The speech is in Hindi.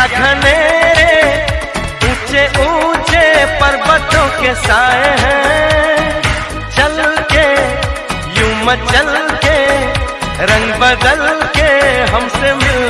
क्या घने ऊँचे ऊँचे पर्वतों के साए हैं। चल के, यूँ मचल के, रंग बदल के हमसे मिल